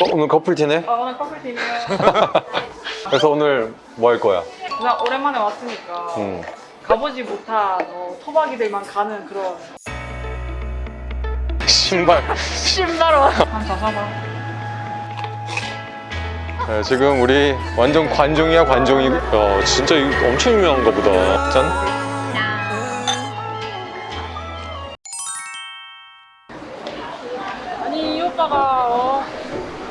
어, 오늘 커플티네? 아 오늘 커플팀이에요. 그래서 오늘 뭐 할 거야? 나 오랜만에 왔으니까 음. 가보지 못한 어, 토박이들만 가는 그런 신발 신나로 한번 사봐. 네, 지금 우리 완전 관종이야 관종이 야 진짜 이거 엄청 유명한가 보다 짠 아니 이 오빠가 어,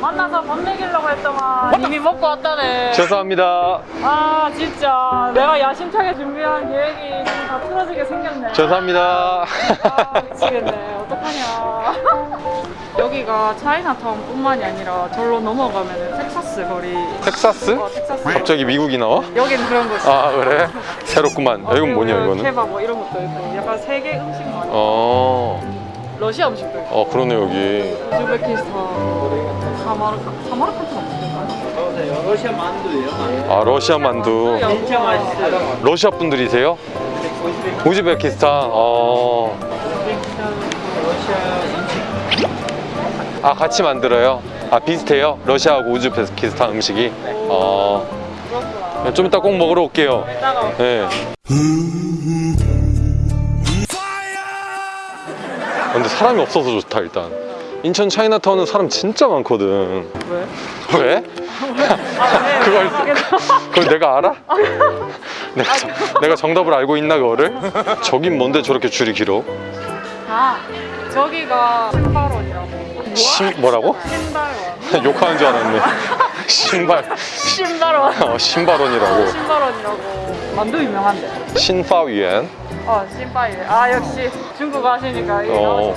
만나서 밥 먹이려고 했더만 이미 먹고 왔다네. 죄송합니다 아 진짜 내가 야심차게 준비한 계획이 지금 다 틀어지게 생겼네. 죄송합니다 아 미치겠네. 어떡하냐. 여기가 차이나타운뿐만이 아니라 절로 넘어가면 텍사스 거리. 텍사스? 어 텍사스. 갑자기 미국이 나와? 여기는 그런 곳이. 아 그래? 새롭구만 야, 이건 뭐냐 이거는? 케밥 뭐 이런 것도 있고 약간 세계 음식 많이. 어, 러시아 음식도 있고. 어 그러네 여기 우즈베키스탄, 사마르칸트가 무슨 러시아 만두예요. 만두. 아 러시아 만두 진짜 맛있어요. 러시아 분들이세요? 우즈베키스탄 어. 아 같이 만들어요? 아 비슷해요? 러시아하고 우즈베키스탄 음식이? 어. 그렇구나. 좀 이따 꼭 먹으러 올게요 네. 아, 근데 사람이 없어서 좋다 일단 인천 차이나타운은 사람 진짜 많거든 왜? 왜? 아, 네. 그걸-. 그걸 내가 알아? 내가, 정- 내가 정답을 알고 있나 그거를? 저긴 뭔데 저렇게 줄이 길어? 아, 저기가 신발원이라고. 신 뭐라고? 신발원. 욕하는 줄 알았네 신발 신발원. 어, 신발원이라고 신발원이라고. 만두 유명한데. 신파위엔 어, 신발원. 아, 역시 중국 하시니까 이게 어.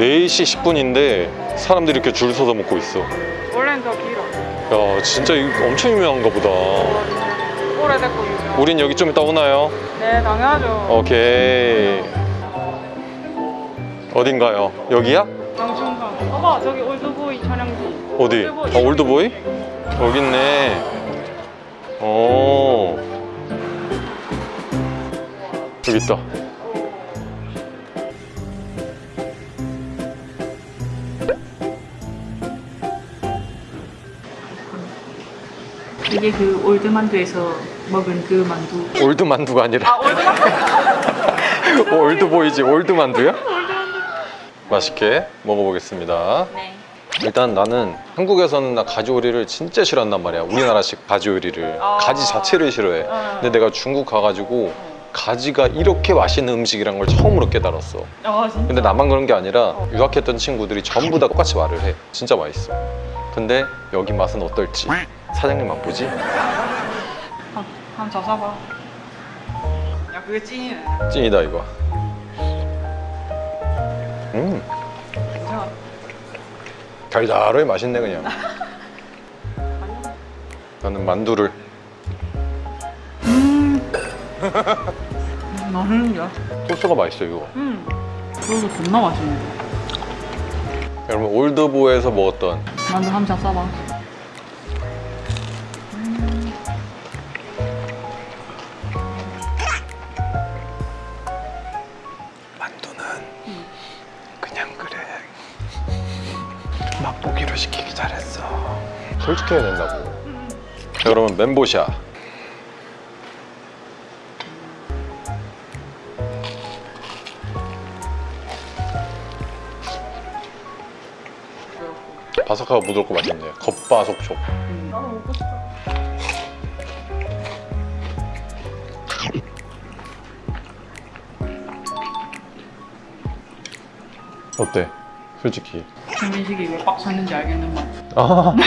나오시네. 어. 4시 10분인데 사람들이 이렇게 줄 서서 먹고 있어 원래는 더 길어. 야 진짜 엄청 유명한가 보다 오래됐고 유명. 우린 여기 좀 이따 오나요? 네, 당연하죠. 오케이 어딘가요? 여기야? 장성향. 봐봐, 저기 올드보이 촬영지. 어디? 올드보이. 어, 올드보이? 여기 있네 어 여기 있다 이게 그 old 만두에서 먹은 그 만두. old 만두가 아니라 아, old 만두. Oldboy지 old 만두야? 맛있게 먹어보겠습니다 네. 일단 나는 한국에서는 나 가지 요리를 진짜 싫어한단 말이야 우리나라식 가지 요리를 아. 가지 자체를 싫어해 어. 근데 내가 중국 가가지고 가지가 이렇게 맛있는 음식이란 걸 처음으로 깨달았어 아. 근데 나만 그런 게 아니라 유학했던 친구들이 전부 다 똑같이 말을 해 진짜 맛있어 근데 여기 맛은 어떨지 사장님 맛보지? 한, 한번 잡숴봐. 야, 그게 찐이네. 찐이다 이거 음 괜찮아. 달달하게 맛있네 그냥 나는 만두를 음. 맛있는데? 소스가 맛있어 이거 음. 그래서 존나 맛있네. 여러분 올드보에서 먹었던 만두 한번 잡숴봐. 만두는 그냥 그래. 맛보기로 시키기 잘했어. 솔직해야 된다고. 여러분 멘보샤 바삭하고 부드럽고 맛있네 겉바속촉 나도 먹고 싶어. 어때? 솔직히 김민식이 왜 빡 쳤는지 알겠는 맛. 아.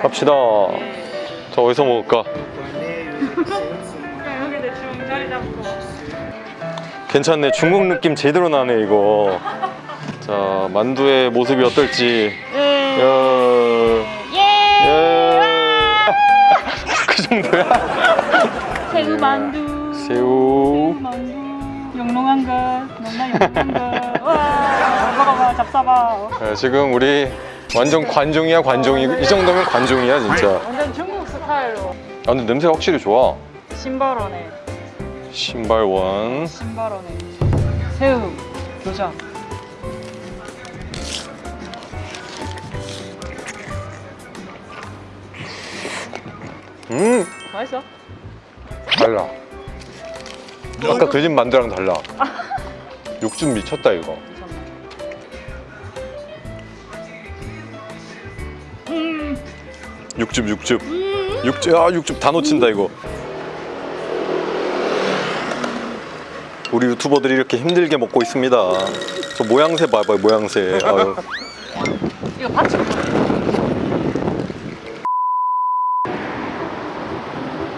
갑시다. 자 어디서 먹을까? 그냥 여기 대충 자리 잡고. 괜찮네. 중국 느낌 제대로 나네 이거. 자 만두의 모습이 어떨지. 예. 야. 예. 예. 그 정도야? 새우 만두. 새우. 만두. 영롱한 것. 너무나 영롱한 것. 와. 먹어봐. 잡숴봐. 네, 지금 우리 완전 관종이야 관종이. 이 정도면 관종이야 진짜. 완전 중국 스타일로. 아 근데 냄새가 확실히 좋아. 신발원에. 신발원. 신발원에 새우, 교장 음! 맛있어? 달라. 아까 그 집 만두랑 달라. 육즙 미쳤다 이거. 육즙 육즙. 음. 육즙 아 육즙 다 놓친다 이거. 우리 유튜버들이 이렇게 힘들게 먹고 있습니다 저 모양새 봐봐요 모양새 아유. 이거 받쳐.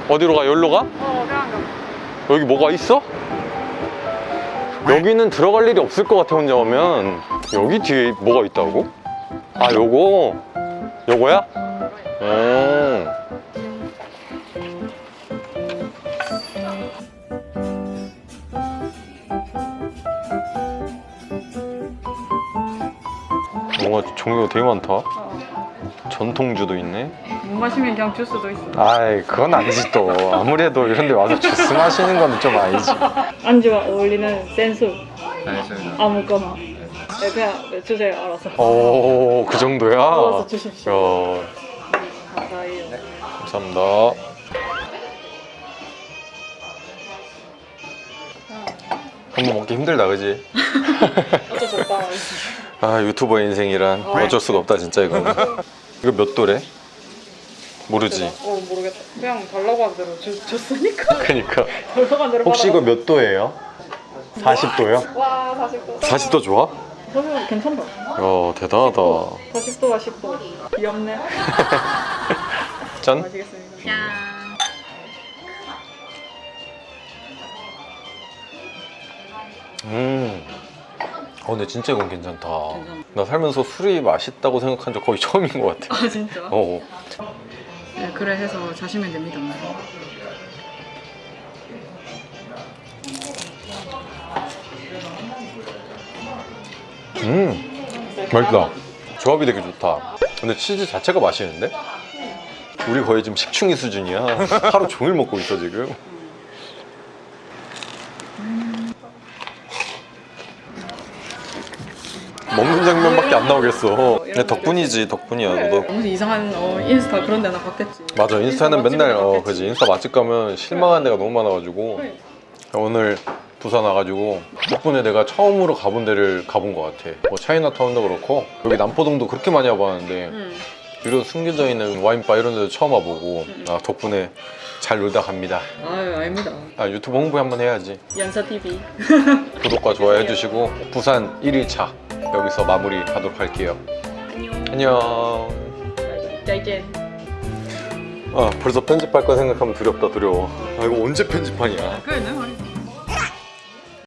어디로 가? 여기로 가? 어. 여기 뭐가 있어? 여기는 들어갈 일이 없을 것 같아 혼자 오면 여기 뒤에 뭐가 있다고? 아 요거 요거야? 음. 뭔가 종류가 되게 많다 어. 전통주도 있네 못 마시면 그냥 주스도 있어. 아이 그건 아니지 또 아무래도 이런 데 와서 주스 마시는 건 좀 아니지 안주와 어울리는 센스 알겠습니다. 아무거나. 네, 그냥 주세요 알아서. 오, 그 정도야? 알아서 주십시오. 야, 감사해요. 감사합니다. 한번 먹기 힘들다, 그지? 어쩔 수 없다. 아, 유튜버 인생이란 어쩔 수가 없다, 진짜 이거는. 이거 몇 도래? 모르지. 어 모르겠다. 그냥 달라고 한 대로 주, 줬으니까. 그니까. 달라고 한 대로 혹시 이거. 몇 도예요? 40도요? 와 40도. 40도 좋아? 40도 괜찮다. 야, 대단하다. 40도가 10도. 귀엽네. 짠. 마시겠습니다. 짠. 음. 어, 근데 진짜 이건 괜찮다. 괜찮아. 나 살면서 술이 맛있다고 생각한 적 거의 처음인 것 같아. 아 진짜? 어. 네 그래 해서 자시면 됩니다. 음. 맛있다. 조합이 되게 좋다. 근데 치즈 자체가 맛있는데? 우리 거의 지금 식충이 수준이야. 하루 종일 먹고 있어 지금. 먹는 장면밖에 안 나오겠어. 이런 덕분이지 덕분이야. 그래. 너도 무슨 이상한 어, 인스타 그런 데나 봤겠지. 맞아 인스타는 인스타 맨날 어. 그지 인스타 맛집 가면 실망한 데가 너무 많아가지고 그래. 오늘 부산 와가지고 덕분에 내가 처음으로 가본 데를 가본 것 같아. 뭐 차이나타운도 그렇고 여기 남포동도 그렇게 많이 와봤는데 응. 이런 숨겨져 있는 와인바 이런 데도 처음 와보고 음. 아, 덕분에 잘 놀다 갑니다. 아유 아닙니다. 아, 유튜브 홍보 한번 해야지. 연사 TV. 구독과 좋아요 해주시고 부산 1일차 여기서 마무리하도록 할게요. 안녕. 안녕. 아 벌써 편집할 거 생각하면 두렵다 두려워. 아 이거 언제 편집하냐? 그래 내 말이.